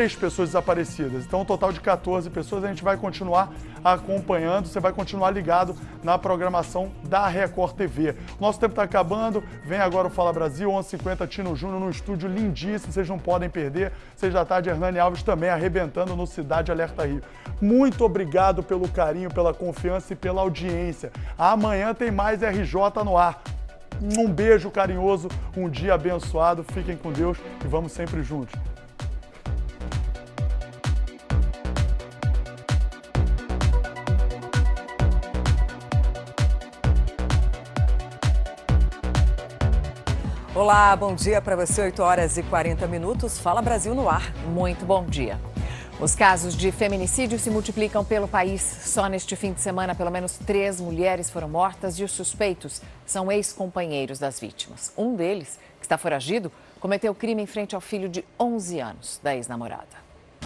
três pessoas desaparecidas. Então, um total de 14 pessoas. A gente vai continuar acompanhando, você vai continuar ligado na programação da Record TV. Nosso tempo está acabando, vem agora o Fala Brasil, 11h50, Tino Júnior no estúdio lindíssimo, vocês não podem perder. Seis da tarde, Hernani Alves também arrebentando no Cidade Alerta Rio. Muito obrigado pelo carinho, pela confiança e pela audiência. Amanhã tem mais RJ no ar. Um beijo carinhoso, um dia abençoado, fiquem com Deus e vamos sempre juntos. Olá, bom dia para você, 8 horas e 40 minutos. Fala Brasil no ar. Muito bom dia. Os casos de feminicídio se multiplicam pelo país. Só neste fim de semana, pelo menos três mulheres foram mortas e os suspeitos são ex-companheiros das vítimas. Um deles, que está foragido, cometeu crime em frente ao filho de 11 anos da ex-namorada.